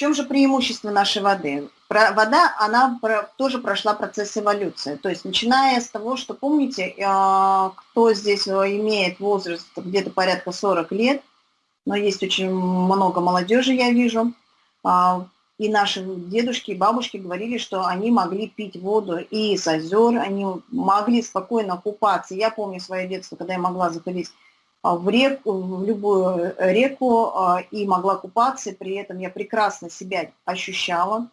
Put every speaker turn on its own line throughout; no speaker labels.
чем же преимущество нашей воды? Вода, она тоже прошла процесс эволюции. То есть начиная с того, что, помните, а, кто здесь имеет возраст где-то порядка 40 лет, но есть очень много молодежи, я вижу, а, и наши дедушки и бабушки говорили, что они могли пить воду и из озер, они могли спокойно купаться. Я помню свое детство, когда я могла заходить в реку, в любую реку а, и могла купаться, при этом я прекрасно себя ощущала.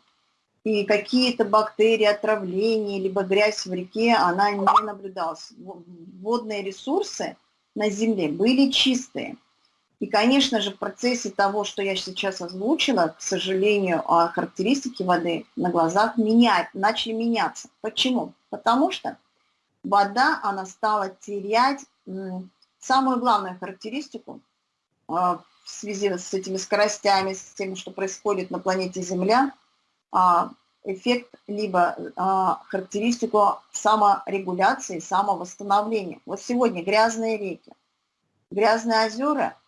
И какие-то бактерии, отравления, либо грязь в реке, она не наблюдалась. Водные ресурсы на Земле были чистые. И, конечно же, в процессе того, что я сейчас озвучила, к сожалению, а, характеристики воды на глазах менять, начали меняться. Почему? Потому что вода, она стала терять самую главную характеристику а, в связи с этими скоростями, с тем, что происходит на планете Земля, а, эффект либо характеристику саморегуляции, самовосстановления. Вот сегодня грязные реки, грязные озера –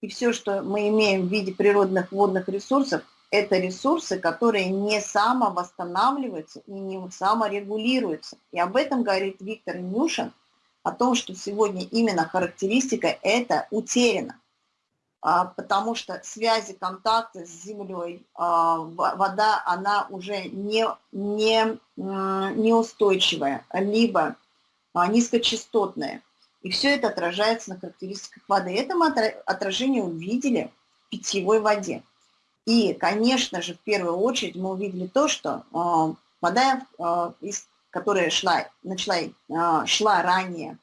и все, что мы имеем в виде природных водных ресурсов, это ресурсы, которые не самовосстанавливаются и не саморегулируются. И об этом говорит Виктор Нюшин, о том, что сегодня именно характеристика это утеряна. А, потому что связи, контакты с землей, а, вода, она уже не, не, неустойчивая, либо а, низкочастотная. И все это отражается на характеристиках воды. Это мы отражение увидели в питьевой воде. И, конечно же, в первую очередь мы увидели то, что вода, из, которая шла, начала, э, шла ранее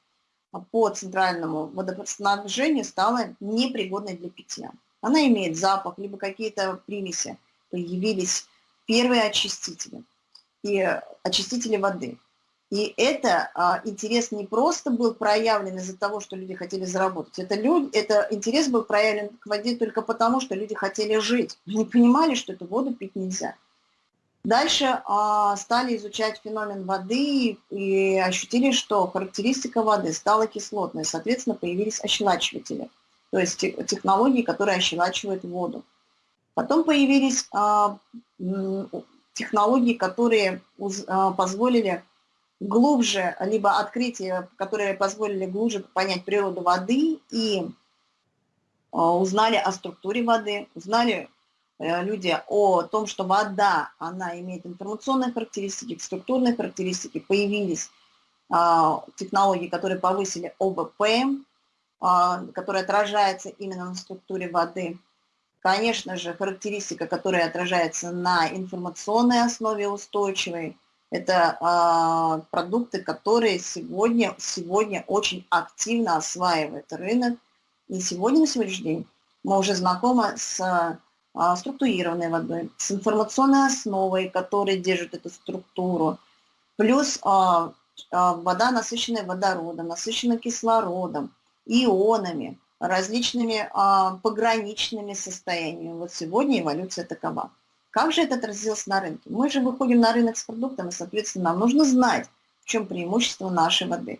по центральному водоснабжению, стала непригодной для питья. Она имеет запах, либо какие-то примеси. Появились первые очистители и очистители воды. И это а, интерес не просто был проявлен из-за того, что люди хотели заработать. Это, люди, это интерес был проявлен к воде только потому, что люди хотели жить. Они понимали, что эту воду пить нельзя. Дальше а, стали изучать феномен воды и ощутили, что характеристика воды стала кислотной. Соответственно, появились ощелачиватели, то есть технологии, которые ощелачивают воду. Потом появились а, технологии, которые а, позволили глубже, либо открытия, которые позволили глубже понять природу воды и а, узнали о структуре воды, узнали люди о том, что вода, она имеет информационные характеристики, структурные характеристики, появились а, технологии, которые повысили ОБП, а, которая отражается именно на структуре воды. Конечно же, характеристика, которая отражается на информационной основе устойчивой, это а, продукты, которые сегодня, сегодня очень активно осваивает рынок. И сегодня, на сегодняшний день, мы уже знакомы с а, структурированной водой, с информационной основой, которая держит эту структуру. Плюс а, а, вода, насыщенная водородом, насыщенная кислородом, ионами, различными а, пограничными состояниями. Вот сегодня эволюция такова. Как же это отразилось на рынке? Мы же выходим на рынок с продуктом, и, соответственно, нам нужно знать, в чем преимущество нашей воды.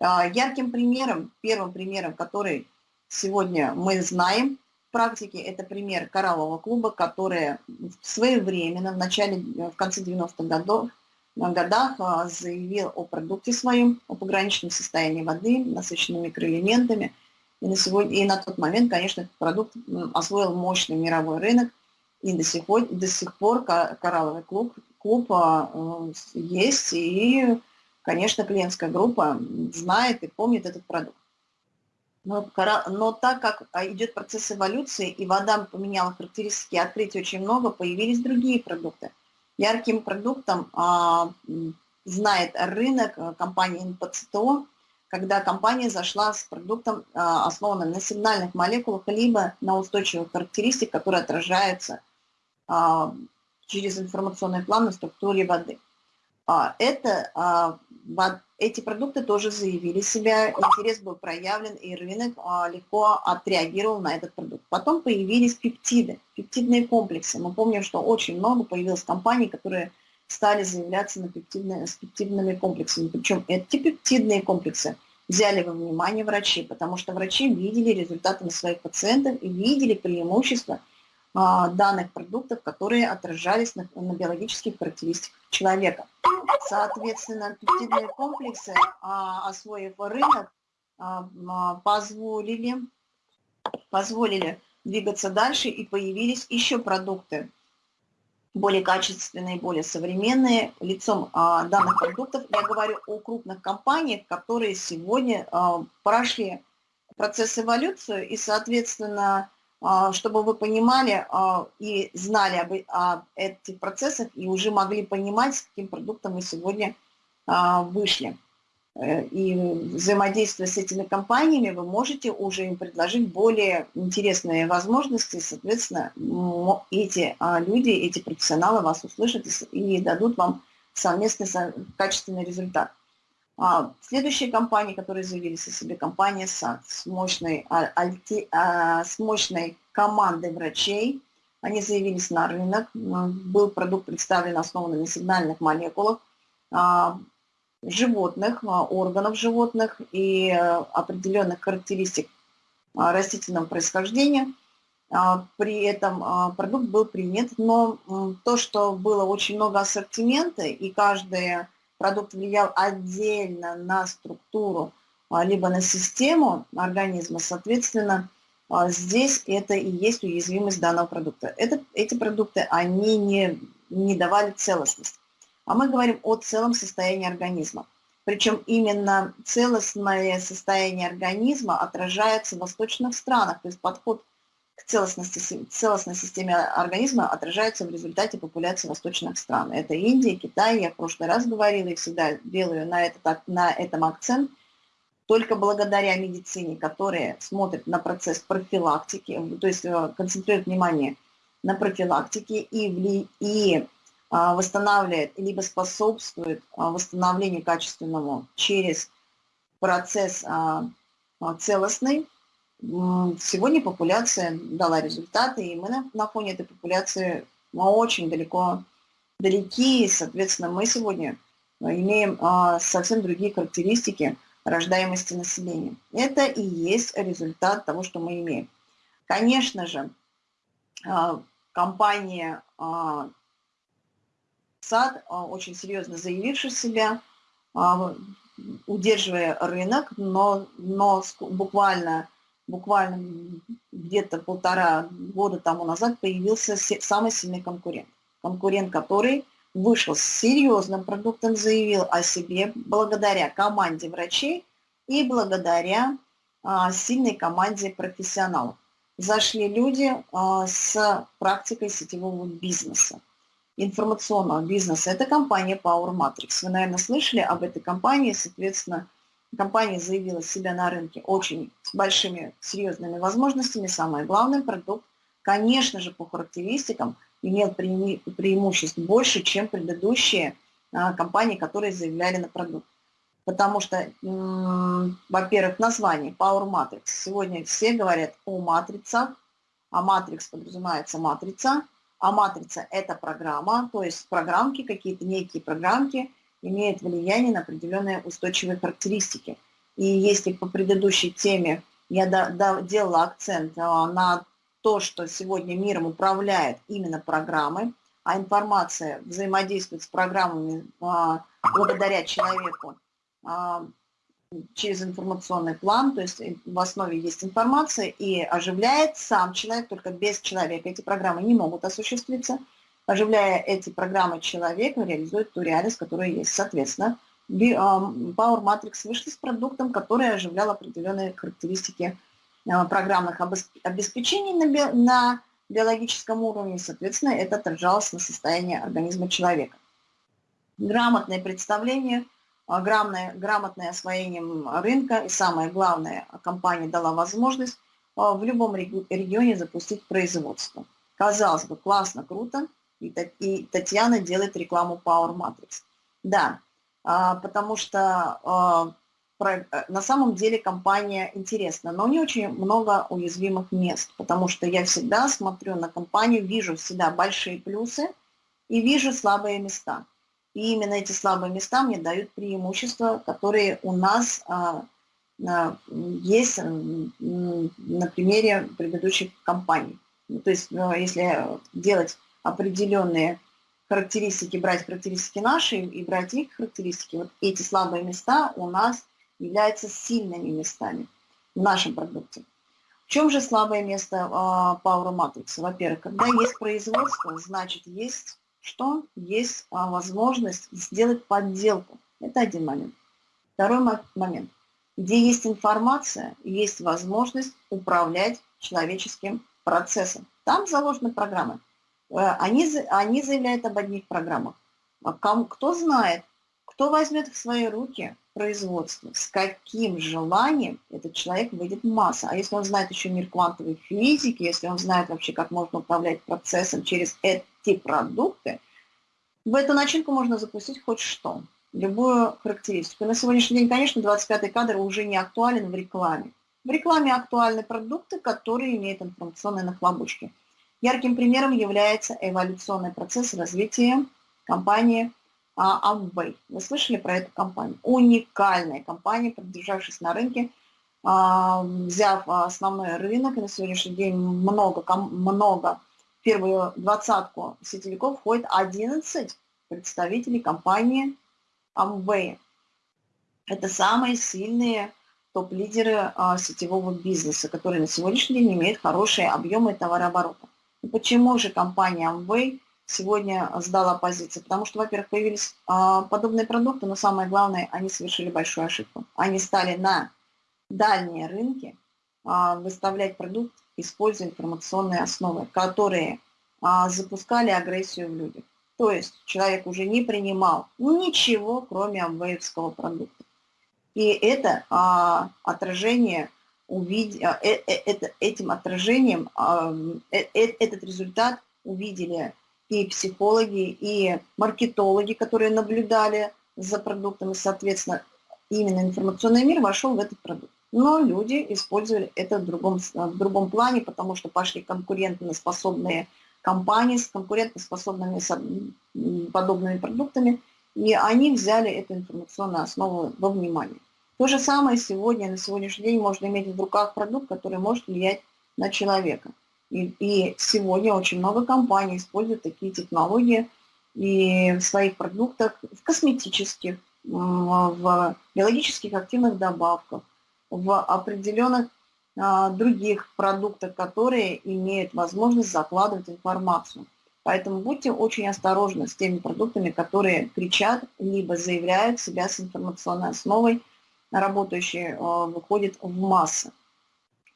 А, ярким примером, первым примером, который сегодня мы знаем практике, это пример кораллового клуба, который своевременно, в начале, в конце 90-х годов, годах а, заявил о продукте своем, о пограничном состоянии воды, насыщенными микроэлементами. И на, сегодня, и на тот момент, конечно, этот продукт освоил мощный мировой рынок, и до сих пор, до сих пор коралловый клуб, клуб э, есть, и, конечно, клиентская группа знает и помнит этот продукт. Но, но так как а, идет процесс эволюции, и вода поменяла характеристики, открытий очень много, появились другие продукты. Ярким продуктом а, знает рынок а, компании НПЦТО, когда компания зашла с продуктом, а, основанным на сигнальных молекулах, либо на устойчивых характеристиках, которые отражаются а, через информационный план на структуре воды. А, это, а, эти продукты тоже заявили себя, интерес был проявлен, и рынок легко отреагировал на этот продукт. Потом появились пептиды, пептидные комплексы. Мы помним, что очень много появилось компаний, которые стали заявляться на пептидные, с пептидными комплексами. Причем эти пептидные комплексы взяли во внимание врачи, потому что врачи видели результаты на своих пациентах и видели преимущества – а, данных продуктов, которые отражались на, на биологических характеристиках человека. Соответственно, пептидные комплексы, а, освоив рынок, а, позволили, позволили двигаться дальше и появились еще продукты, более качественные, более современные. Лицом а, данных продуктов я говорю о крупных компаниях, которые сегодня а, прошли процесс эволюции и, соответственно, а, чтобы вы понимали а, и знали об, об этих процессах и уже могли понимать, с каким продуктом мы сегодня а, вышли. Э, и взаимодействуя с этими компаниями, вы можете уже им предложить более интересные возможности, соответственно, эти люди, эти профессионалы вас услышат и дадут вам совместный качественный результат. А, следующие компании, которые заявились о себе, компания САД с мощной, альти, а, с мощной командой врачей. Они заявились на рынок. Был продукт представлен основанный на сигнальных молекулах а, животных, органов животных и определенных характеристик растительного происхождения. При этом продукт был принят, но то, что было очень много ассортимента, и каждая продукт влиял отдельно на структуру, а, либо на систему организма, соответственно, а, здесь это и есть уязвимость данного продукта. Это, эти продукты, они не, не давали целостность. А мы говорим о целом состоянии организма. Причем именно целостное состояние организма отражается в восточных странах, то есть подход к целостности, целостной системе организма отражается в результате популяции восточных стран. Это Индия, Китай, я в прошлый раз говорила и всегда делаю на, это, на этом акцент. Только благодаря медицине, которая смотрит на процесс профилактики, то есть э, концентрирует внимание на профилактике и, вли, и а, восстанавливает, либо способствует а, восстановлению качественному через процесс а, целостный, Сегодня популяция дала результаты, и мы на, на фоне этой популяции мы очень далеко далеки, и, соответственно, мы сегодня имеем а, совсем другие характеристики рождаемости населения. Это и есть результат того, что мы имеем. Конечно же, а, компания а, САД, а, очень серьезно заявившая себя, а, удерживая рынок, но, но буквально буквально где-то полтора года тому назад появился самый сильный конкурент. Конкурент, который вышел с серьезным продуктом, заявил о себе благодаря команде врачей и благодаря а, сильной команде профессионалов. Зашли люди а, с практикой сетевого бизнеса, информационного бизнеса. Это компания Power Matrix. Вы, наверное, слышали об этой компании, соответственно, Компания заявила себя на рынке очень с большими серьезными возможностями. Самое главное, продукт, конечно же, по характеристикам имел пре преимуществ больше, чем предыдущие а, компании, которые заявляли на продукт. Потому что, во-первых, название Power Matrix. Сегодня все говорят о матрицах, а матрикс подразумевается матрица, а матрица – это программа, то есть программки, какие-то некие программки – имеет влияние на определенные устойчивые характеристики. И если по предыдущей теме я делала акцент а, на то, что сегодня миром управляет именно программы, а информация взаимодействует с программами а, благодаря человеку а, через информационный план, то есть в основе есть информация и оживляет сам человек, только без человека эти программы не могут осуществиться – оживляя эти программы человека, реализует ту реальность, которая есть. Соответственно, Power Matrix вышли с продуктом, который оживлял определенные характеристики а, программных обеспечений на, биологическом уровне, соответственно, это отражалось на состоянии организма человека. Грамотное представление, а, грамотное, грамотное освоение рынка и самое главное, компания дала возможность а, в любом регионе запустить производство. Казалось бы, классно, круто, и Татьяна делает рекламу Power Matrix. Да, а, потому что а, на самом деле компания интересна, но у нее очень много уязвимых мест, потому что я всегда смотрю на компанию, вижу всегда большие плюсы и вижу слабые места. И именно эти слабые места мне дают преимущества, которые у нас а, есть на примере предыдущих компаний. Ну, то есть, э, если делать определенные характеристики, брать характеристики наши и брать их характеристики, вот эти слабые места у нас являются сильными местами в нашем продукте. В чем же слабое место э, Power Matrix? Во-первых, когда есть производство, значит есть что? Есть э, возможность сделать подделку. Это один момент. Второй момент. Где есть информация, есть возможность управлять человеческим процессом. Там заложены программы. Э, они, они заявляют об одних программах. А кто знает, кто возьмет в свои руки производство, с каким желанием этот человек выйдет в массу. А если он знает еще мир квантовой физики, если он знает вообще, как можно управлять процессом через эти продукты, в эту начинку можно запустить хоть что, любую характеристику. На сегодняшний день, конечно, 25-й кадр уже не актуален в рекламе. В рекламе актуальны продукты, которые имеют информационные нахлобучки. Ярким примером является эволюционный процесс развития компании Amway. Вы слышали про эту компанию? Уникальная компания, продержавшись на рынке, а, взяв основной рынок, и на сегодняшний день много, много в первую двадцатку сетевиков входит 11 представителей компании Amway. Это самые сильные топ-лидеры а, сетевого бизнеса, которые на сегодняшний день имеют хорошие объемы товарооборота. Почему же компания Amway сегодня сдала позиции? Потому что, во-первых, появились а, подобные продукты, но самое главное, они совершили большую ошибку. Они стали на дальние рынки а, выставлять продукт, используя информационные основы, которые а, запускали агрессию в людях. То есть человек уже не принимал ничего, кроме амвеевского продукта. И это а, отражение увид... А, э, э, этим отражением э, этот результат увидели и психологи, и маркетологи, которые наблюдали за продуктом, и, соответственно, именно информационный мир вошел в этот продукт. Но люди использовали это в другом, в другом плане, потому что пошли конкурентоспособные компании с конкурентоспособными подобными продуктами, и они взяли эту информационную основу во внимание. То же самое сегодня, на сегодняшний день можно иметь в руках продукт, который может влиять на человека. И, и сегодня очень много компаний используют такие технологии и в своих продуктах, в косметических, в биологических активных добавках, в определенных а, других продуктах, которые имеют возможность закладывать информацию. Поэтому будьте очень осторожны с теми продуктами, которые кричат, либо заявляют себя с информационной основой, работающие, а, выходит в массы.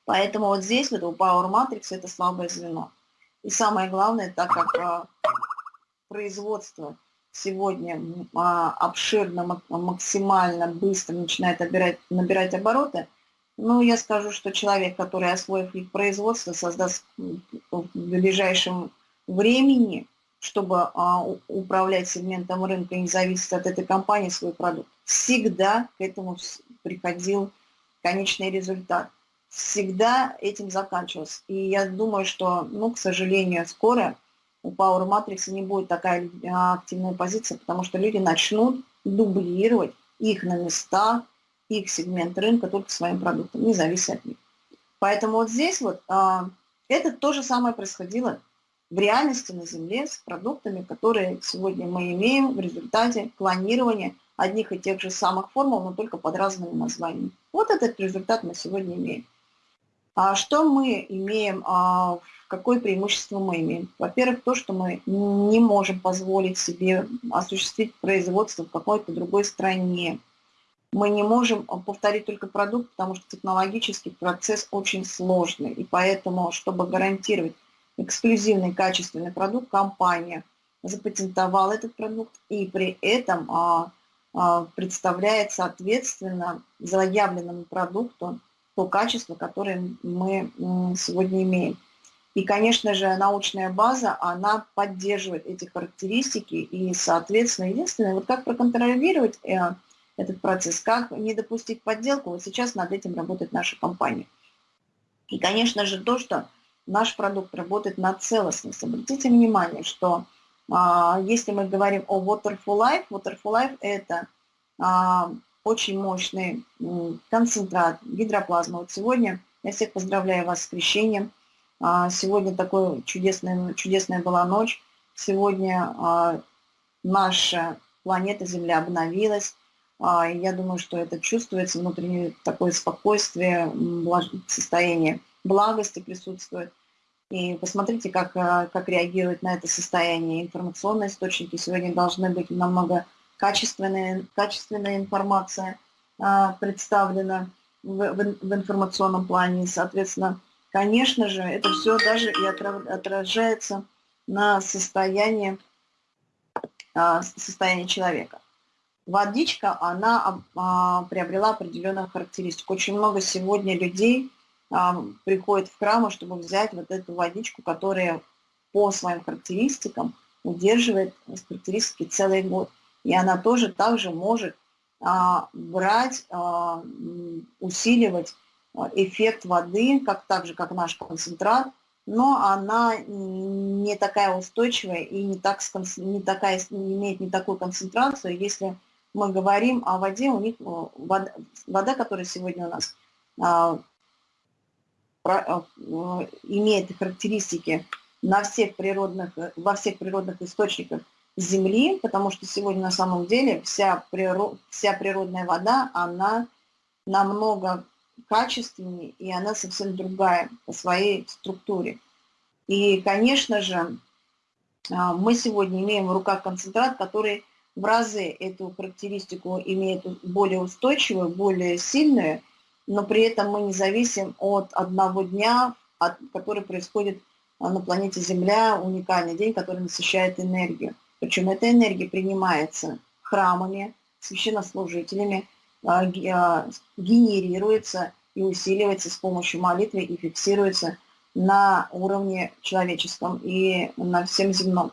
Поэтому вот здесь вот у Power Matrix это слабое звено. И самое главное, так как а, производство сегодня обширно, максимально быстро начинает набирать, набирать обороты, ну, я скажу, что человек, который, освоив их производство, создаст в ближайшем времени, чтобы а, управлять сегментом рынка и не зависеть от этой компании свой продукт, всегда к этому приходил конечный результат. Всегда этим заканчивался. И я думаю, что, ну, к сожалению, скоро у Power Matrix не будет такая а, активная позиция, потому что люди начнут дублировать их на местах, их сегмент рынка только своим продуктом, не зависит от них. Поэтому вот здесь вот а, это то же самое происходило в реальности на Земле с продуктами, которые сегодня мы имеем в результате клонирования одних и тех же самых формул, но только под разными названиями. Вот этот результат мы сегодня имеем. А что мы имеем, а, какое преимущество мы имеем? Во-первых, то, что мы не можем позволить себе осуществить производство в какой-то другой стране мы не можем э, повторить только продукт, потому что технологический процесс очень сложный. И поэтому, чтобы гарантировать эксклюзивный качественный продукт, компания запатентовала этот продукт и при этом а, а, представляет, соответственно, заявленному продукту то качество, которое мы сегодня имеем. И, конечно же, научная база, она поддерживает эти характеристики, и, соответственно, единственное, вот как проконтролировать э, этот процесс. Как не допустить подделку, вот сейчас над этим работает наша компания. И, конечно же, то, что наш продукт работает на целостность. Обратите внимание, что а, если мы говорим о Water for Life, Water for Life – это а, очень мощный концентрат гидроплазмы. Вот сегодня я всех поздравляю вас с крещением. А, сегодня такой чудесная, чудесная была ночь. Сегодня а, наша планета Земля обновилась. А, я думаю, что это чувствуется, внутреннее такое спокойствие, состояние благости присутствует. И посмотрите, как, как реагирует на это состояние информационные источники. Сегодня должны быть намного качественная, качественная информация представлена в, в, в информационном плане. Соответственно, конечно же, это все даже и отражается на состояние, а, состояние человека. Водичка, она а, приобрела определенную характеристику. Очень много сегодня людей приходит в храмы, чтобы взять вот эту водичку, которая по своим характеристикам удерживает характеристики целый год. И она тоже также может а, брать, а, усиливать а, эффект воды, как так же, как наш концентрат, но она не такая устойчивая и не, так, не, такая, имеет не такую концентрацию. Если мы говорим о воде, у них вода, вода которая сегодня у нас имеет характеристики на всех природных, во всех природных источниках Земли, потому что сегодня на самом деле вся, природ, вся природная вода, она намного качественнее, и она совсем другая по своей структуре. И, конечно же, а, мы сегодня имеем в руках концентрат, который в разы эту характеристику имеет более устойчивую, более сильную, но при этом мы не зависим от одного дня, от, который происходит на планете Земля, уникальный день, который насыщает энергию. Причем эта энергия принимается храмами, священнослужителями, а, а, генерируется и усиливается с помощью молитвы и фиксируется на уровне человеческом и на всем земном.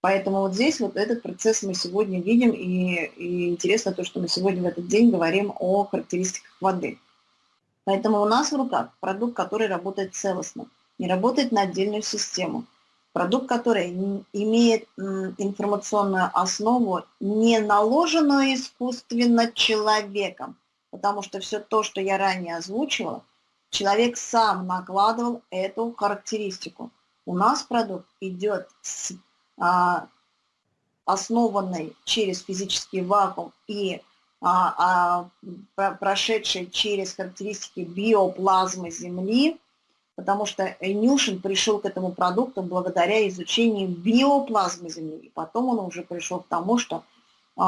Поэтому вот здесь вот этот процесс мы сегодня видим, и, и интересно то, что мы сегодня в этот день говорим о характеристиках воды. Поэтому у нас в руках продукт, который работает целостно, не работает на отдельную систему – продукт, который имеет информационную основу, не наложенную искусственно человеком, потому что все то, что я ранее озвучивала, человек сам накладывал эту характеристику. У нас продукт идет с а, основанной через физический вакуум и а, а, прошедшей через характеристики биоплазмы Земли, потому что Нюшин пришел к этому продукту благодаря изучению биоплазмы Земли. И потом он уже пришел к тому, что э,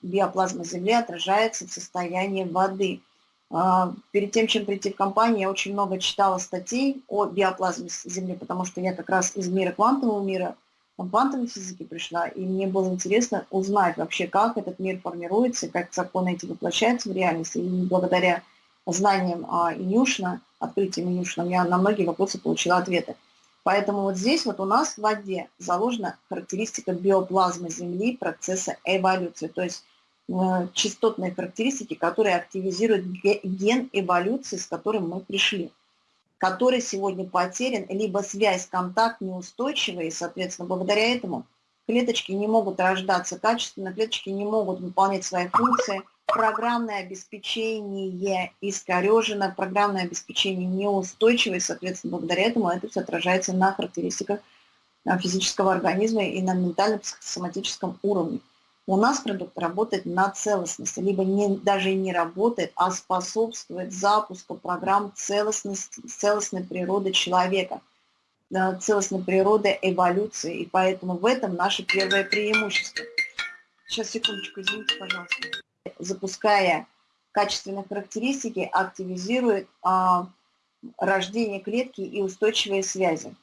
биоплазма Земли отражается в состоянии воды. Э, перед тем, чем прийти в компанию, я очень много читала статей о биоплазме Земли, потому что я как раз из мира квантового мира, квантовой физики пришла, и мне было интересно узнать вообще, как этот мир формируется, как законы эти воплощаются в реальности. И благодаря знаниям э, Инюшина, открытием Инюшина, я на многие вопросы получила ответы. Поэтому вот здесь вот у нас в воде заложена характеристика биоплазмы Земли процесса эволюции, то есть э, частотные характеристики, которые активизируют ген эволюции, с которым мы пришли, который сегодня потерян, либо связь, контакт неустойчивый, и, соответственно, благодаря этому клеточки не могут рождаться качественно, клеточки не могут выполнять свои функции – программное обеспечение искорежено, программное обеспечение неустойчивое, соответственно, благодаря этому это все отражается на характеристиках а, физического организма и на ментальном психосоматическом уровне. У нас продукт работает на целостности, либо не, даже не работает, а способствует запуску программ целостности, целостной природы человека, целостной природы эволюции. И поэтому в этом наше первое преимущество. Сейчас, секундочку, извините, пожалуйста запуская качественные характеристики, активизирует а, рождение клетки и устойчивые связи.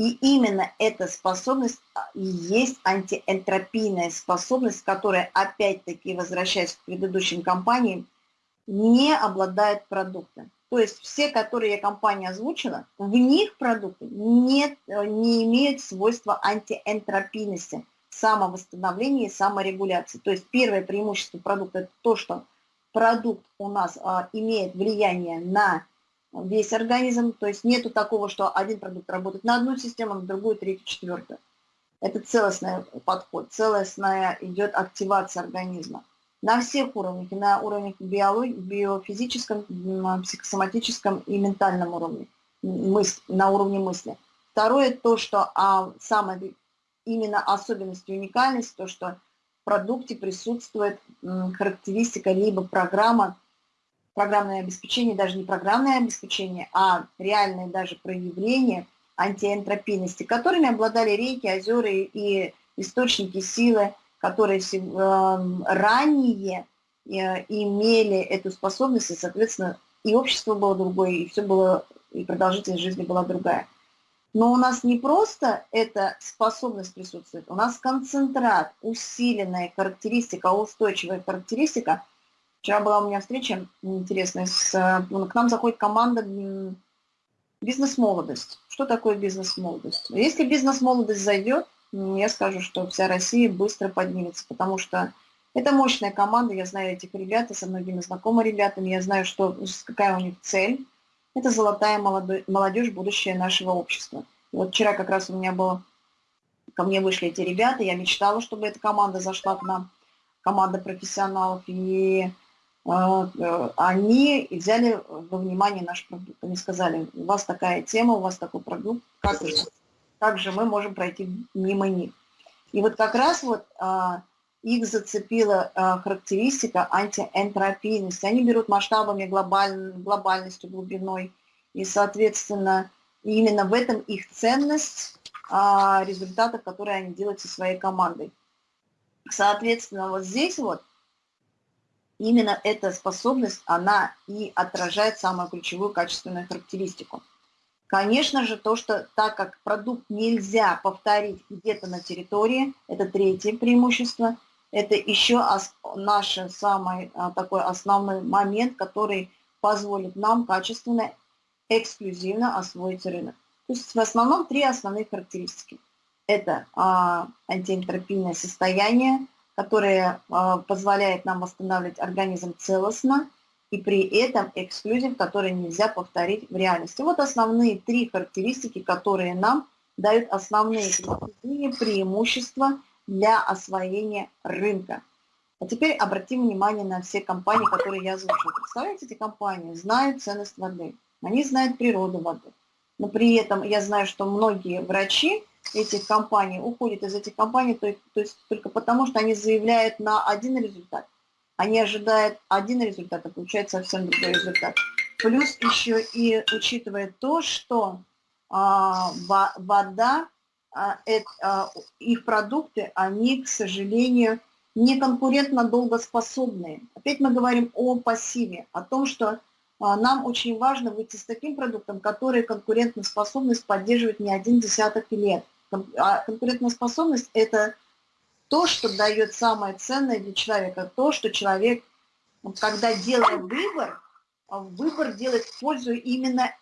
И именно эта способность а, есть антиэнтропийная способность, которая, опять-таки, возвращаясь к предыдущим компаниям, не обладает продуктом. То есть все, которые я компания озвучила, в них продукты нет, не имеют свойства антиэнтропийности – самовосстановления и саморегуляции. То есть первое преимущество продукта – это то, что продукт у нас а, имеет влияние на весь организм, то есть нету такого, что один продукт работает на одну систему, на другую, третью, четвертую. Это целостный подход, целостная идет активация организма на всех уровнях, на уровнях биологии, биофизическом, психосоматическом и ментальном уровне. мысль, на уровне мысли. Второе, то, что а, самая именно особенность и уникальность, то, что в продукте присутствует характеристика либо программа, программное обеспечение, даже не программное обеспечение, а реальное даже проявление антиэнтропийности, которыми обладали реки, озера и источники силы, которые эм, ранее э, имели эту способность, и, соответственно, и общество было другое, и все было, и продолжительность жизни была другая. Но у нас не просто эта способность присутствует, у нас концентрат, усиленная характеристика, устойчивая характеристика. Вчера была у меня встреча интересная, с, э, к нам заходит команда бизнес-молодость. Что такое бизнес-молодость? Если бизнес-молодость зайдет, я скажу, что вся Россия быстро поднимется, потому что это мощная команда, я знаю этих ребят, и со многими знакомы ребятами, я знаю, что, какая у них цель. Это золотая молодежь, будущее нашего общества. И вот вчера как раз у меня было, ко мне вышли эти ребята, я мечтала, чтобы эта команда зашла к нам, команда профессионалов, и они взяли во внимание наш продукт. Они сказали, у вас такая тема, у вас такой продукт, как же, как же мы можем пройти мимо них? И вот как раз вот а, их зацепила а, характеристика антиэнтропийности. Они берут масштабами глобаль, глобальностью, глубиной, и, соответственно, именно в этом их ценность а, результатов, которые они делают со своей командой. Соответственно, вот здесь вот именно эта способность, она и отражает самую ключевую качественную характеристику. Конечно же, то, что так как продукт нельзя повторить где-то на территории, это третье преимущество – это еще наш самый а, такой основной момент, который позволит нам качественно, эксклюзивно освоить рынок. То есть в основном три основных характеристики. Это а, антиэнтропийное состояние, которое а, позволяет нам восстанавливать организм целостно, и при этом эксклюзив, который нельзя повторить в реальности. Вот основные три характеристики, которые нам дают основные преимущества для освоения рынка. А теперь обратим внимание на все компании, которые я озвучила. Представляете, эти компании знают ценность воды, они знают природу воды. Но при этом я знаю, что многие врачи этих компаний уходят из этих компаний то, то есть только потому, что они заявляют на один результат. Они ожидают один результат, а получает совсем другой результат. Плюс еще и учитывая то, что а, вода а, это, а, их продукты, они, к сожалению, не конкурентно долгоспособные. Опять мы говорим о пассиве, о том, что нам очень важно выйти с таким продуктом, который конкурентоспособность поддерживает не один десяток лет. А конкурентоспособность – это то, что дает самое ценное для человека, то, что человек, когда делает выбор, выбор делает в пользу именно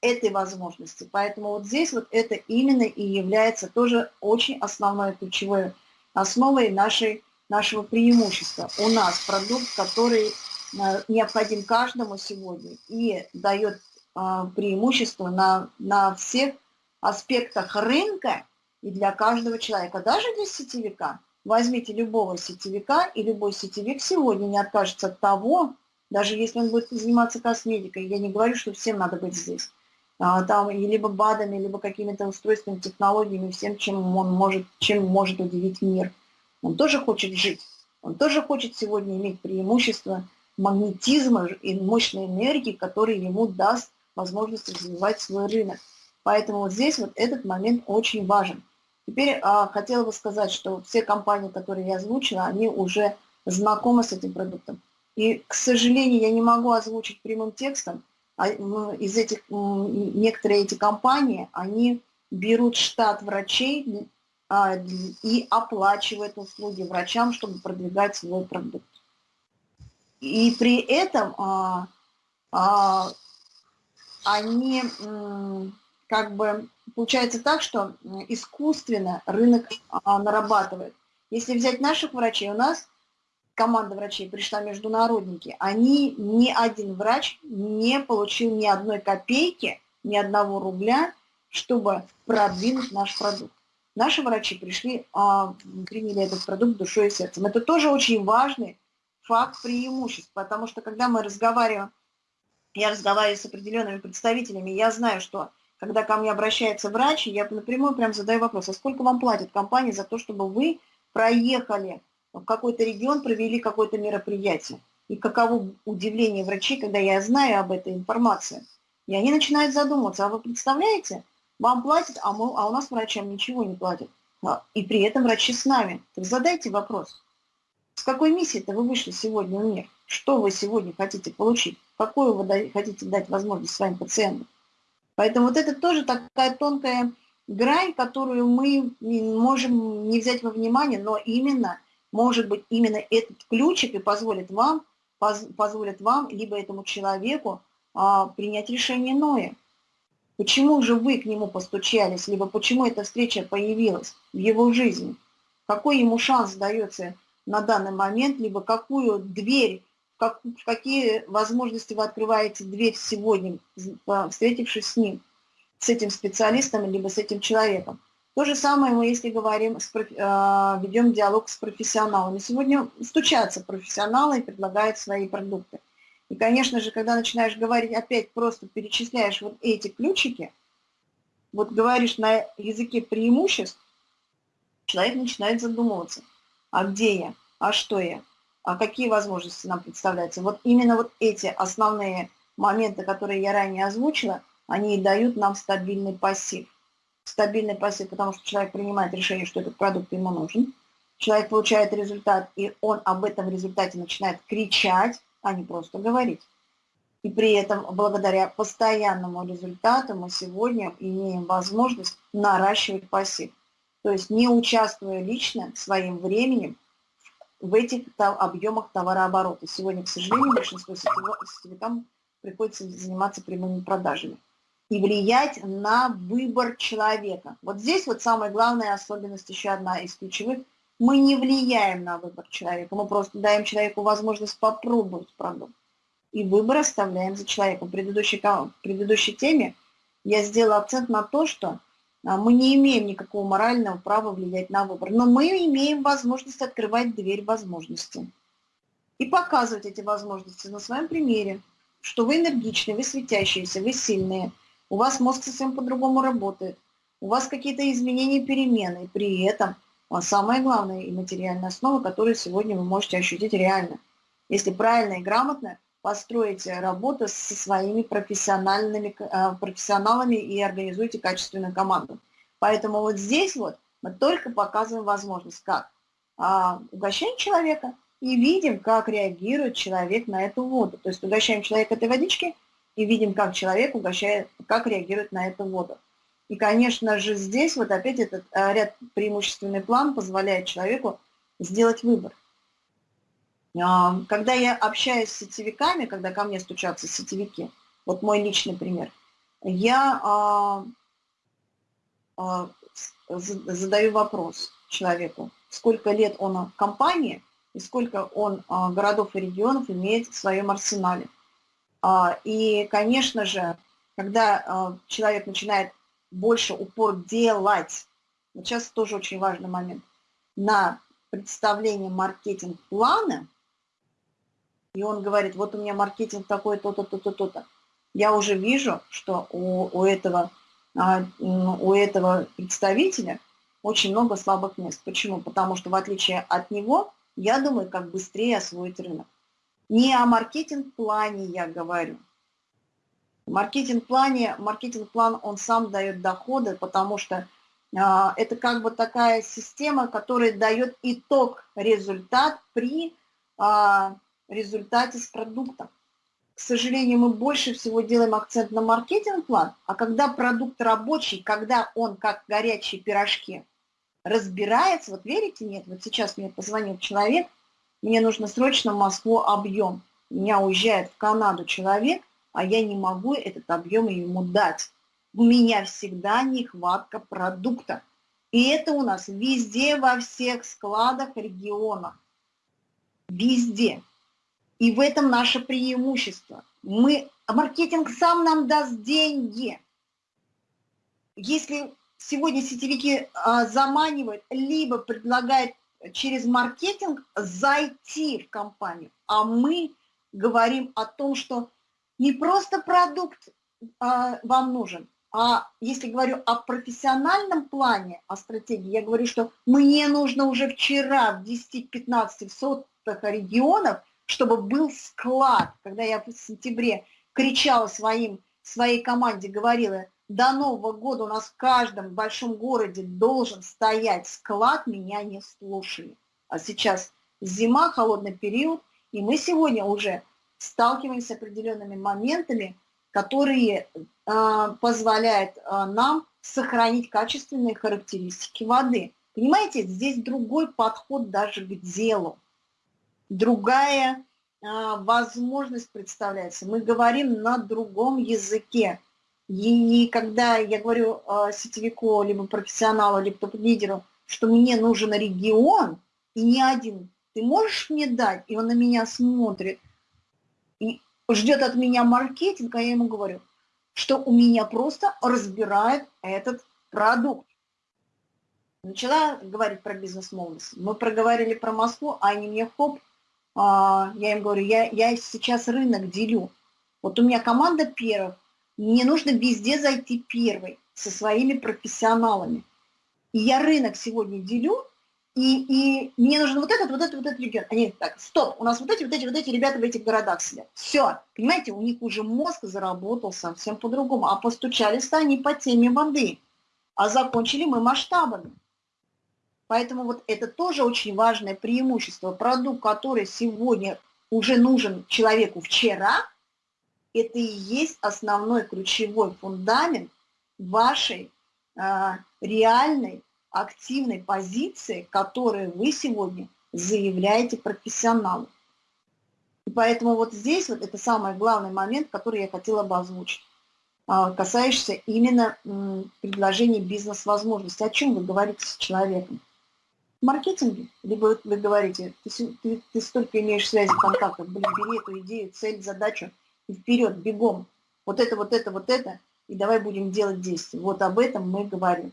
этой возможности. Поэтому вот здесь вот это именно и является тоже очень основной ключевой основой нашей, нашего преимущества. У нас продукт, который необходим каждому сегодня и дает а, преимущество на, на всех аспектах рынка и для каждого человека, даже для сетевика. Возьмите любого сетевика, и любой сетевик сегодня не откажется от того, даже если он будет заниматься косметикой. Я не говорю, что всем надо быть здесь. А, там либо БАДами, либо какими-то устройствами, технологиями, всем, чем он может, чем может удивить мир. Он тоже хочет жить, он тоже хочет сегодня иметь преимущество магнетизма и мощной энергии, который ему даст возможность развивать свой рынок. Поэтому вот здесь вот этот момент очень важен. Теперь а, хотела бы сказать, что все компании, которые я озвучила, они уже знакомы с этим продуктом. И, к сожалению, я не могу озвучить прямым текстом, а, из этих, некоторые эти компании, они берут штат врачей а, и оплачивают услуги врачам, чтобы продвигать свой продукт. И при этом а, они как бы получается так, что искусственно рынок нарабатывает. Если взять наших врачей, у нас команда врачей пришла международники, они, ни один врач не получил ни одной копейки, ни одного рубля, чтобы продвинуть наш продукт. Наши врачи пришли, а, приняли этот продукт душой и сердцем. Это тоже очень важный факт преимуществ, потому что когда мы разговариваем я разговариваю с определенными представителями, я знаю, что когда ко мне обращается врач, я напрямую прям задаю вопрос, а сколько вам платит компания за то, чтобы вы проехали в какой-то регион, провели какое-то мероприятие? И каково удивление врачей, когда я знаю об этой информации. И они начинают задумываться, а вы представляете, вам платят, а, мы, а у нас врачам ничего не платят. А, и при этом врачи с нами. Так задайте вопрос. Какой миссией-то вы вышли сегодня в мир? Что вы сегодня хотите получить? Какую вы хотите дать возможность своим пациентам? Поэтому вот это тоже такая тонкая грань, которую мы можем не взять во внимание, но именно, может быть, именно этот ключик и позволит вам, поз, позволит вам, либо этому человеку а, принять решение иное. Почему же вы к нему постучались, либо почему эта встреча появилась в его жизни? Какой ему шанс дается на данный момент, либо какую дверь как, какие возможности вы открываете дверь сегодня, встретившись с ним, с этим специалистом, либо с этим человеком. То же самое мы, если говорим, с, э, ведем диалог с профессионалами. Сегодня стучатся профессионалы и предлагают свои продукты. И, конечно же, когда начинаешь говорить, опять просто перечисляешь вот эти ключики, вот говоришь на языке преимуществ, человек начинает задумываться, а где я, а что я, а какие возможности нам представляются. Вот именно вот эти основные моменты, которые я ранее озвучила, они и дают нам стабильный пассив. Стабильный пассив, потому что человек принимает решение, что этот продукт ему нужен. Человек получает результат, и он об этом результате начинает кричать, а не просто говорить. И при этом, благодаря постоянному результату, мы сегодня имеем возможность наращивать пассив. То есть не участвуя лично своим временем в этих объемах товарооборота. Сегодня, к сожалению, большинство сетевикам приходится заниматься прямыми продажами и влиять на выбор человека. Вот здесь вот самая главная особенность, еще одна из ключевых. Мы не влияем на выбор человека, мы просто даем человеку возможность попробовать продукт. И выбор оставляем за человеком. В предыдущей, в предыдущей теме я сделала акцент на то, что мы не имеем никакого морального права влиять на выбор, но мы имеем возможность открывать дверь возможностей и показывать эти возможности на своем примере, что вы энергичные, вы светящиеся, вы сильные, у вас мозг совсем по-другому работает, у вас какие-то изменения, перемены, при этом а, самое главное и материальная основа, которую сегодня вы можете ощутить реально. Если правильно и грамотно построите работу со своими профессиональными, э, профессионалами и организуйте качественную команду. Поэтому вот здесь вот мы только показываем возможность, как а, угощаем человека и видим, как реагирует человек на эту воду. То есть угощаем человека этой водички и видим, как человек угощает, как реагирует на эту воду. И, конечно же, здесь вот опять этот э, ряд преимущественный план позволяет человеку сделать выбор. А, когда я общаюсь с сетевиками, когда ко мне стучатся сетевики, вот мой личный пример, я а, а, задаю вопрос человеку, сколько лет он в компании и сколько он городов и регионов имеет в своем арсенале. И, конечно же, когда человек начинает больше упор делать, вот сейчас тоже очень важный момент, на представление маркетинг-плана – и он говорит, вот у меня маркетинг такой, то-то, то-то, то-то. Я уже вижу, что у, у, этого, а, у этого представителя очень много слабых мест. Почему? Потому что в отличие от него, я думаю, как быстрее освоить рынок. Не о маркетинг-плане я говорю. Маркетинг-плане, маркетинг-план, он сам дает доходы, потому что а, это как бы такая система, которая дает итог, результат при а, результате с продуктом. К сожалению, мы больше всего делаем акцент на маркетинг-план, а когда продукт рабочий, когда он как горячие пирожки разбирается, вот верите, нет, вот сейчас мне позвонил человек, мне нужно срочно в Москву объем. Меня уезжает в Канаду человек, а я не могу этот объем ему дать. У меня всегда нехватка продукта. И это у нас везде, во всех складах, регионах. Везде. И в этом наше преимущество. Мы, маркетинг сам нам даст деньги. Если сегодня сетевики а, заманивают, либо предлагают через маркетинг зайти в компанию, а мы говорим о том, что не просто продукт а, вам нужен, а если говорю о профессиональном плане, о стратегии, я говорю, что мне нужно уже вчера в 10-15 сотых регионов, чтобы был склад. Когда я в сентябре кричала своим, своей команде, говорила, до Нового года у нас в каждом большом городе должен стоять склад, меня не слушали. А сейчас зима, холодный период, и мы сегодня уже сталкиваемся с определенными моментами, которые э, позволяют э, нам сохранить качественные характеристики воды. Понимаете, здесь другой подход даже к делу, другая э, возможность представляется. Мы говорим на другом языке. И когда я говорю э, сетевику, либо профессионалу, либо топ-лидеру, что мне нужен регион, и не один, ты можешь мне дать? И он на меня смотрит, и ждет от меня маркетинг, а я ему говорю, что у меня просто разбирают этот продукт. Начала говорить про бизнес-молодость. Мы проговорили про Москву, а они мне хоп, а, я им говорю, я, я сейчас рынок делю. Вот у меня команда первых, мне нужно везде зайти первой со своими профессионалами. И я рынок сегодня делю, и, и мне нужен вот этот, вот этот, вот этот регион. Они так, стоп, у нас вот эти, вот эти, вот эти ребята в этих городах сидят. Все, понимаете, у них уже мозг заработал совсем по-другому. А постучались-то они по теме воды, а закончили мы масштабами. Поэтому вот это тоже очень важное преимущество. Продукт, который сегодня уже нужен человеку вчера – это и есть основной ключевой фундамент вашей э, реальной активной позиции, которую вы сегодня заявляете профессионалу. И поэтому вот здесь вот это самый главный момент, который я хотела бы озвучить, э, касающийся именно э, предложения бизнес-возможностей. О чем вы говорите с человеком? Маркетинге? Либо вы говорите, ты, ты, ты столько имеешь связи, контактов, блин, бери эту идею, цель, задачу – и вперед, бегом, вот это, вот это, вот это, и давай будем делать действия. Вот об этом мы говорим.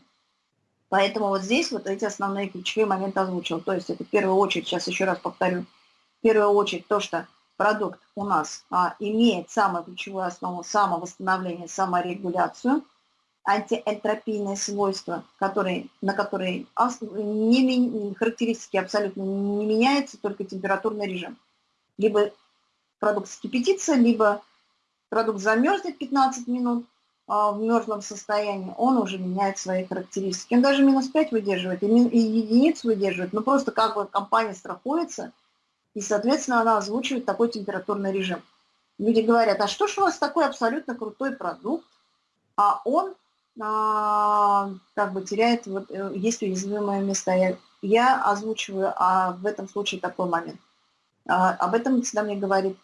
Поэтому вот здесь вот эти основные ключевые моменты озвучил. То есть это в первую очередь, сейчас еще раз повторю, в первую очередь то, что продукт у нас а, имеет самую ключевую основу самовосстановление, саморегуляцию, антиэнтропийные свойства, которые, на которые не, характеристики абсолютно не меняются, только температурный режим. Либо продукт скипятится, либо продукт замерзнет 15 минут а, в мерзлом состоянии, он уже меняет свои характеристики. Он даже минус 5 выдерживает и, и единицу выдерживает, но просто как бы компания страхуется, и, соответственно, она озвучивает такой температурный режим. Люди говорят, а что ж у вас такой абсолютно крутой продукт, а он а, как бы теряет, вот, э, есть уязвимые места. Я, я озвучиваю а в этом случае такой момент. А, об этом всегда мне говорит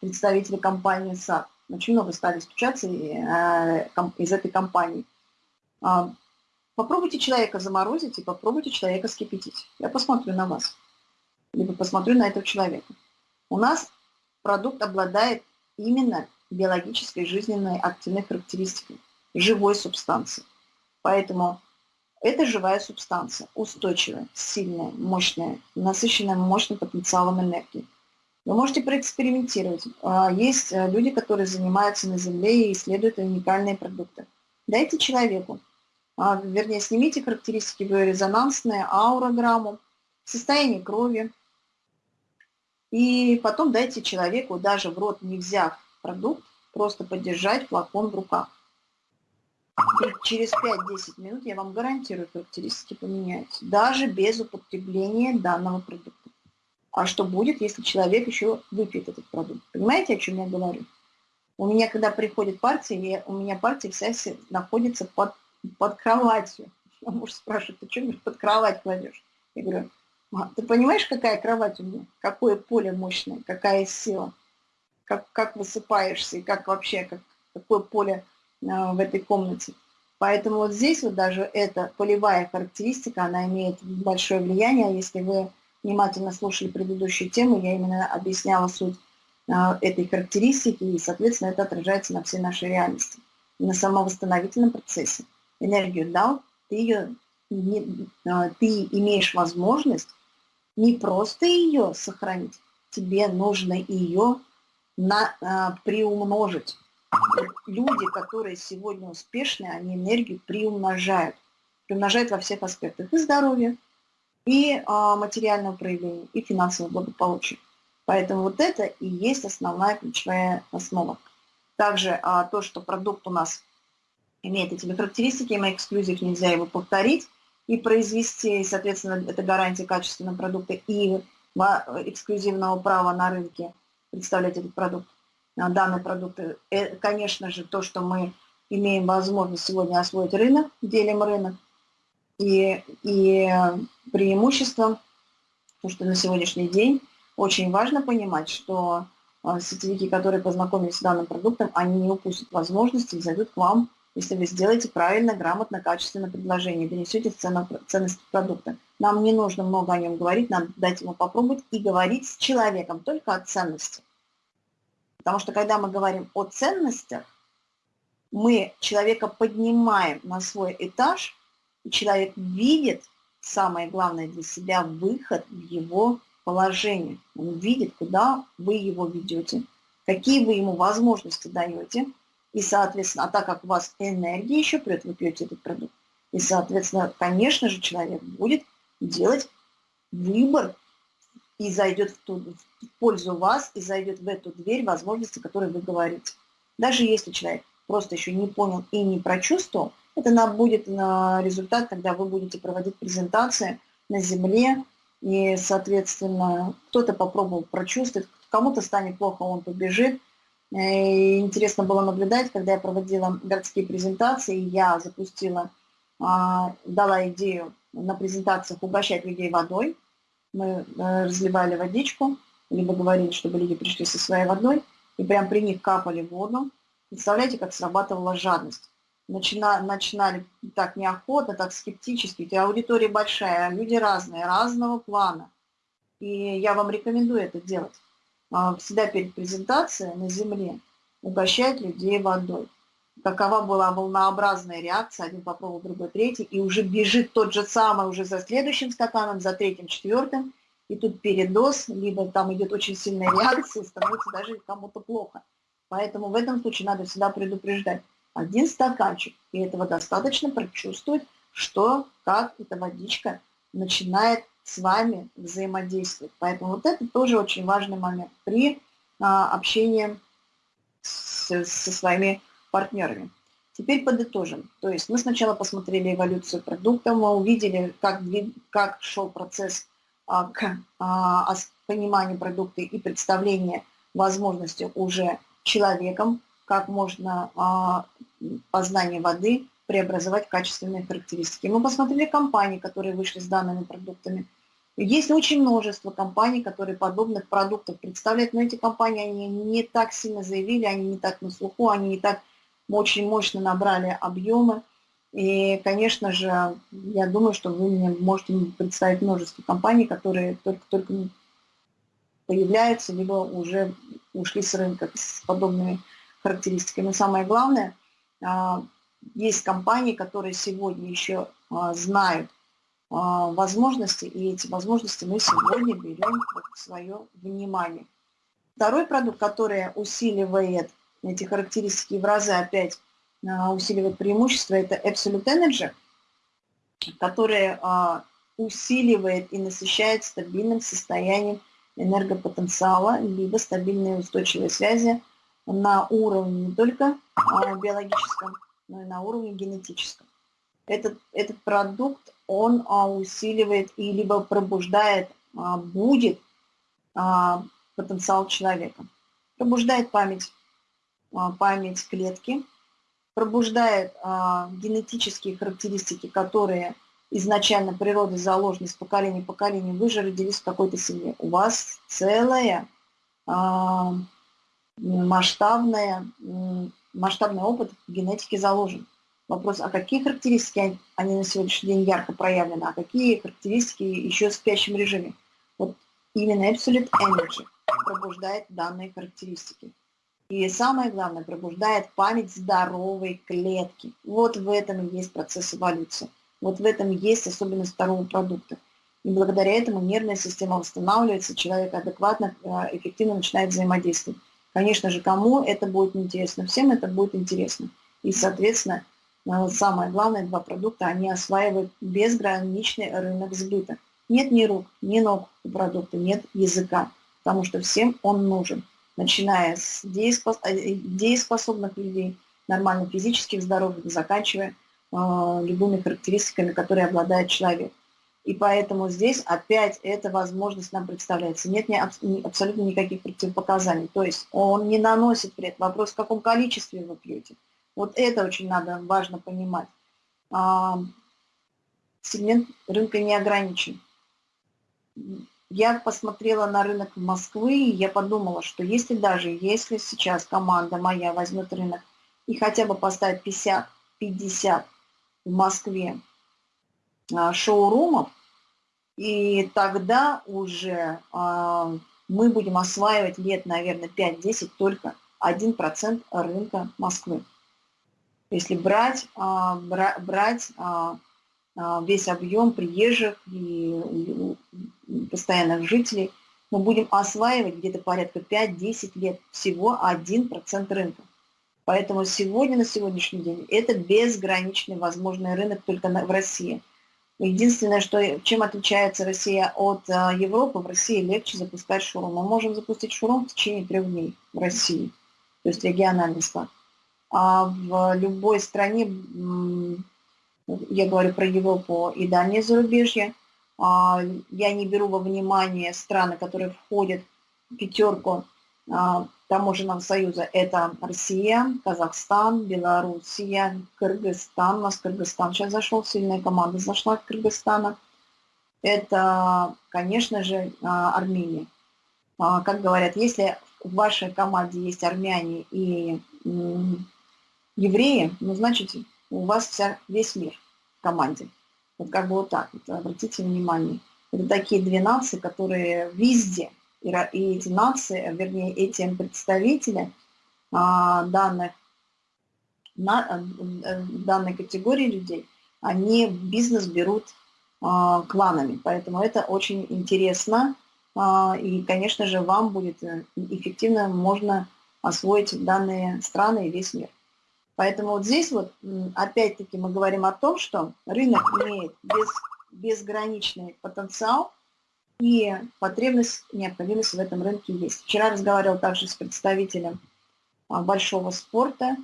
представители компании САД. Очень много стали стучаться э, из этой компании. А, попробуйте человека заморозить и попробуйте человека скипятить. Я посмотрю на вас. Либо посмотрю на этого человека. У нас продукт обладает именно биологической жизненной активной характеристикой, живой субстанции. Поэтому это живая субстанция, устойчивая, сильная, мощная, насыщенная мощным потенциалом энергии. Вы можете проэкспериментировать. А, есть э, люди, которые занимаются на Земле и исследуют уникальные продукты. Дайте человеку, а, вернее, снимите характеристики биорезонансные, аурограмму, состояние крови, и потом дайте человеку, даже в рот не взяв продукт, просто поддержать флакон в руках. Через 5-10 минут я вам гарантирую, характеристики поменяются, даже без употребления данного продукта. А что будет, если человек еще выпьет этот продукт? Понимаете, о чем я говорю? У меня, когда приходит партия, я, у меня партия вся находится под, под кроватью. А муж спрашивает, ты что под кровать кладешь? Я говорю, а, ты понимаешь, какая кровать у меня? Какое поле мощное, какая сила? Как, как высыпаешься и как вообще, как, какое поле в этой комнате. Поэтому вот здесь вот даже эта полевая характеристика, она имеет большое влияние. Если вы внимательно слушали предыдущую тему, я именно объясняла суть а, этой характеристики, и, соответственно, это отражается на всей нашей реальности, на самовосстановительном процессе. Энергию дал, ты, ее, не, а, ты имеешь возможность не просто ее сохранить, тебе нужно ее на, приумножить. Люди, которые сегодня успешные, они энергию приумножают. Приумножают во всех аспектах. И здоровья, и а, материального проявления, и финансового благополучия. Поэтому вот это и есть основная ключевая основа. Также а, то, что продукт у нас имеет эти характеристики, мы эксклюзив нельзя его повторить и произвести, и, соответственно, это гарантия качественного продукта и эксклюзивного права на рынке представлять этот продукт, а, данный продукт. И, конечно же, то, что мы имеем возможность сегодня освоить рынок, делим рынок, и, и преимуществом, то, что на сегодняшний день очень важно понимать, что а, сетевики, которые познакомились с данным продуктом, они не упустят возможности и зайдут к вам, если вы сделаете правильно, грамотно, качественное предложение, донесете ценность продукта. Нам не нужно много о нем говорить, надо дать ему попробовать и говорить с человеком только о ценности. Потому что когда мы говорим о ценностях, мы человека поднимаем на свой этаж, и человек видит, самое главное для себя, выход в его положение. Он видит, куда вы его ведете, какие вы ему возможности даете. И, соответственно, а так как у вас энергия еще прет, вы пьете этот продукт, и, соответственно, конечно же, человек будет делать выбор и зайдет в, ту, в пользу вас, и зайдет в эту дверь возможности, о которой вы говорите. Даже если человек просто еще не понял и не прочувствовал, это нам будет на результат, когда вы будете проводить презентации на земле, и, соответственно, кто-то попробовал прочувствовать, кому-то станет плохо, он побежит. И интересно было наблюдать, когда я проводила городские презентации, я запустила, а, дала идею на презентациях угощать людей водой. Мы э, разливали водичку, либо говорили, чтобы люди пришли со своей водой, и прям при них капали воду. Представляете, как срабатывала жадность начина, начинали так неохотно, так скептически. У аудитория большая, люди разные, разного плана. И я вам рекомендую это делать. А, всегда перед презентацией на земле угощать людей водой. Какова была волнообразная реакция, один попробовал, другой третий, и уже бежит тот же самый уже за следующим стаканом, за третьим, четвертым, и тут передоз, либо там идет очень сильная реакция, становится даже кому-то плохо. Поэтому в этом случае надо всегда предупреждать один стаканчик. И этого достаточно прочувствовать, что, как эта водичка начинает с вами взаимодействовать. Поэтому вот это тоже очень важный момент при а, общении с, со своими партнерами. Теперь подытожим. То есть мы сначала посмотрели эволюцию продукта, мы увидели, как, как шел процесс а, к а, пониманию продукта и представления возможности уже человеком как можно а, познание воды преобразовать в качественные характеристики. Мы посмотрели компании, которые вышли с данными продуктами. Есть очень множество компаний, которые подобных продуктов представляют, но эти компании они не так сильно заявили, они не так на слуху, они не так очень мощно набрали объемы. И, конечно же, я думаю, что вы мне можете представить множество компаний, которые только-только появляются, либо уже ушли с рынка с подобными характеристиками. Но самое главное, а, есть компании, которые сегодня еще а, знают а, возможности, и эти возможности мы сегодня берем в свое внимание. Второй продукт, который усиливает эти характеристики в разы опять усиливает преимущество, это Absolute Energy, который усиливает и насыщает стабильным состоянием энергопотенциала, либо стабильные устойчивые связи на уровне не только а, биологическом, но и на уровне генетическом. Этот, этот продукт, он а, усиливает и либо пробуждает, а, будет потенциал человека. Пробуждает память, память клетки, пробуждает генетические характеристики, которые изначально природой заложены с поколения в поколение. Вы же родились в какой-то семье. У вас целая масштабная, масштабный опыт в генетике заложен. Вопрос, а какие характеристики они на сегодняшний день ярко проявлены, а какие характеристики еще в спящем режиме. Вот именно Absolute Energy пробуждает данные характеристики. И самое главное, пробуждает память здоровой клетки. Вот в этом и есть процесс эволюции. Вот в этом есть особенность второго продукта. И благодаря этому нервная система восстанавливается, человек адекватно, э, эффективно начинает взаимодействовать. Конечно же, кому это будет интересно? Всем это будет интересно. И, соответственно, э, самое главное, два продукта, они осваивают безграничный рынок сбыта. Нет ни рук, ни ног у продукта, нет языка, потому что всем он нужен, начиная с э, дееспособных людей, нормально физических, здоровых, заканчивая э, любыми характеристиками, которые обладает человек. И поэтому здесь опять эта возможность нам представляется. Нет ни, абсолютно никаких противопоказаний. То есть он не наносит вред. Вопрос, в каком количестве вы пьете. Вот это очень надо, важно понимать. А, сегмент рынка не ограничен. Я посмотрела на рынок Москвы, и я подумала, что если даже, если сейчас команда моя возьмет рынок и хотя бы поставит 50-50 в Москве а, шоурумов, и тогда уже а, мы будем осваивать лет, наверное, 5-10 только 1% рынка Москвы. Если брать, а, брать весь объем приезжих и постоянных жителей, мы будем осваивать где-то порядка 5-10 лет всего 1% рынка. Поэтому сегодня, на сегодняшний день, это безграничный возможный рынок только в России – Единственное, что, чем отличается Россия от а, Европы, в России легче запускать шурум. Мы можем запустить шурум в течение трех дней в России, то есть региональный склад. А в любой стране, я говорю про Европу и дальнее зарубежье, а, я не беру во внимание страны, которые входят в пятерку а, таможенного союза это Россия, Казахстан, Белоруссия, Кыргызстан. У нас Кыргызстан сейчас зашел, сильная команда зашла в Кыргызстана. Это, конечно же, а, Армения. Как говорят, если в вашей команде есть армяне и евреи, ну, значит, у вас вся, весь мир в команде. Вот как бы вот так, вот, обратите внимание. Это такие две нации, которые везде – и эти нации, вернее, эти представители а, данных, на, э, данной категории людей, они бизнес берут а, кланами. Поэтому это очень интересно. А, и, конечно же, вам будет э, эффективно можно освоить данные страны и весь мир. Поэтому вот здесь вот опять-таки мы говорим о том, что рынок имеет без, безграничный потенциал, и потребность, необходимость в этом рынке есть. Вчера разговаривал также с представителем а, большого спорта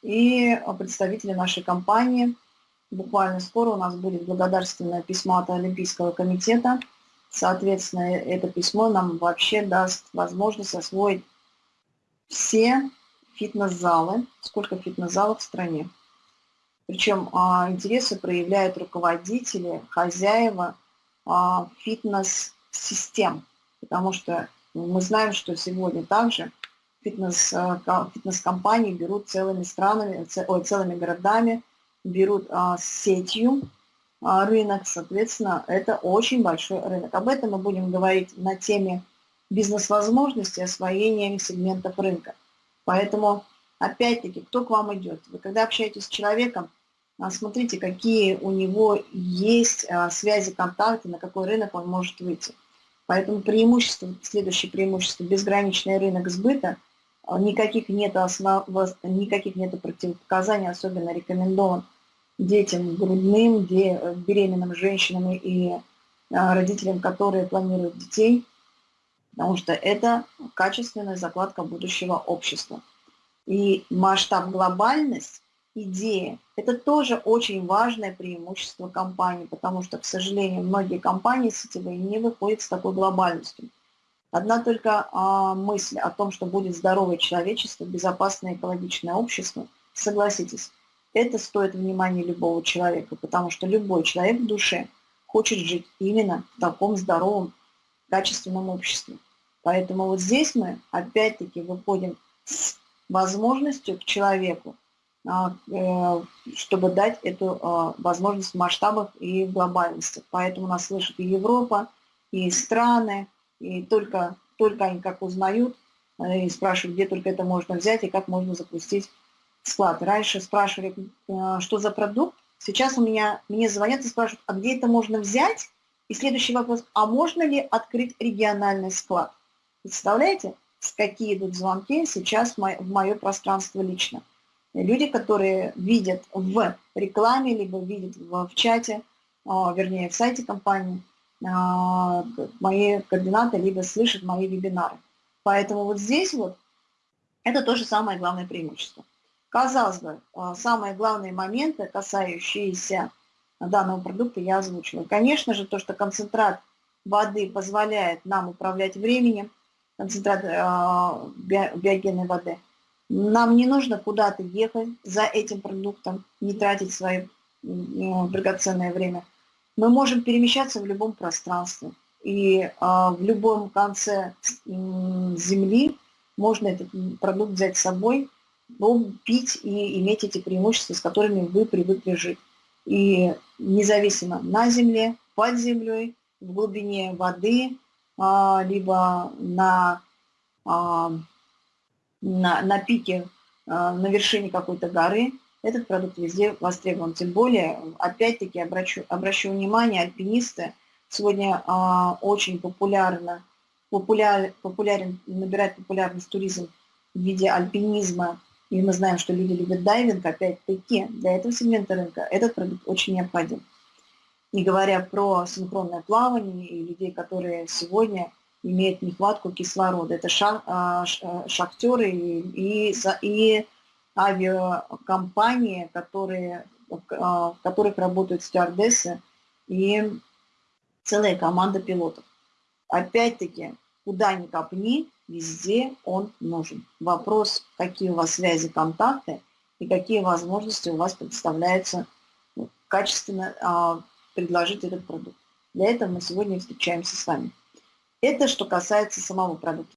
и представителем нашей компании. Буквально скоро у нас будет благодарственное письмо от Олимпийского комитета. Соответственно, это письмо нам вообще даст возможность освоить все фитнес-залы, сколько фитнес-залов в стране. Причем а, интересы проявляют руководители, хозяева а, фитнес систем, потому что мы знаем, что сегодня также фитнес, э, фитнес-компании берут целыми странами, ой, целыми городами, берут а, сетью а, рынок, соответственно, это очень большой рынок. Об этом мы будем говорить на теме бизнес-возможностей, освоения сегментов рынка. Поэтому, опять-таки, кто к вам идет? Вы когда общаетесь с человеком, а, смотрите, какие у него есть а, связи, контакты, на какой рынок он может выйти. Поэтому преимущество, следующее преимущество, безграничный рынок сбыта, а, никаких нет, основ, никаких нет противопоказаний, особенно рекомендован детям грудным, беременным женщинам и родителям, которые планируют детей, потому что это качественная закладка будущего общества. И масштаб глобальность идея. Это тоже очень важное преимущество компании, потому что, к сожалению, многие компании сетевые не выходят с такой глобальностью. Одна только а, мысль о том, что будет здоровое человечество, безопасное экологичное общество, согласитесь, это стоит внимания любого человека, потому что любой человек в душе хочет жить именно в таком здоровом, качественном обществе. Поэтому вот здесь мы опять-таки выходим с возможностью к человеку а, э, чтобы дать эту а, возможность в масштабах и глобальности. Поэтому нас слышит и Европа, и страны, и только, только они как узнают э, и спрашивают, где только это можно взять и как можно запустить склад. Раньше спрашивали, э, что за продукт, сейчас у меня, мне звонят и спрашивают, а где это можно взять? И следующий вопрос, а можно ли открыть региональный склад? Представляете? с какие идут звонки сейчас в мое пространство лично. Люди, которые видят в рекламе, либо видят в, чате, а, вернее, в сайте компании а, мои координаты, либо слышат мои вебинары. Поэтому вот здесь вот это тоже самое главное преимущество. Казалось бы, а, самые главные моменты, касающиеся данного продукта, я озвучила. Конечно же, то, что концентрат воды позволяет нам управлять временем, концентрат биогенной воды – нам не нужно куда-то ехать за этим продуктом, не тратить свое драгоценное время. Мы можем перемещаться в любом пространстве. И а, в любом конце Земли можно этот продукт взять с собой, пить и иметь эти преимущества, с которыми вы привыкли жить. И независимо на Земле, под землей, в глубине воды, а, либо на а, на, на пике, а, на вершине какой-то горы, этот продукт везде востребован. Тем более, опять-таки, обращу, обращу внимание, альпинисты сегодня очень популярно, популяр, популярен, набирает популярность туризм в виде альпинизма. И мы знаем, что люди любят дайвинг, опять-таки, для этого сегмента рынка этот продукт очень необходим. Не говоря про синхронное плавание и людей, которые сегодня имеют нехватку кислорода. Это а, э, шахтеры и, и, и авиакомпании, которые, а, в которых работают стюардессы и целая команда пилотов. Опять-таки, куда ни копни, везде он нужен. Вопрос, какие у вас связи, контакты и какие возможности у вас представляются ну, качественно а, предложить этот продукт. Для этого мы сегодня встречаемся с вами. Это что касается самого продукта.